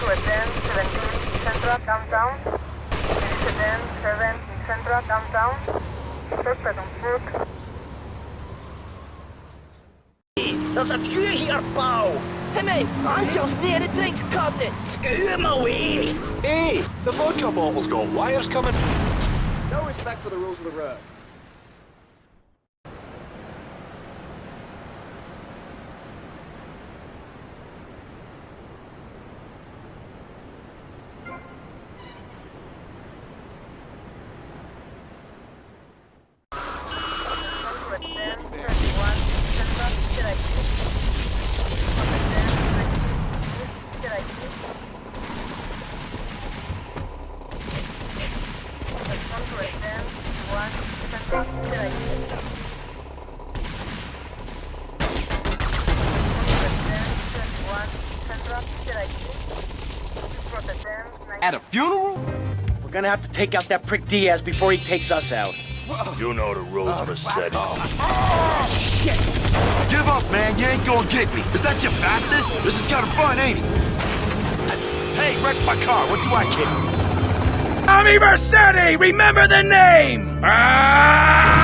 to attend 17 Central downtown. Please attend 7 Central downtown. Suspect on foot. There's a queue here, pal! Hey mate, Angel's near the drinks cabinet! Get him away! Hey, the vodka bottle's got wires coming. No respect for the rules of the road. to attend 31 Central. Should I keep? Attend 19. Should I keep? Come to attend 1 Central. Should I keep? At a funeral? We're gonna have to take out that prick Diaz before he takes us out. You know the rules, Massetti. Give up, man. You ain't gonna get me. Is that your fastest? This is kind of fun, ain't it? Hey, wreck my car. What do I get? Tommy Vercetti! Remember the name! Ah!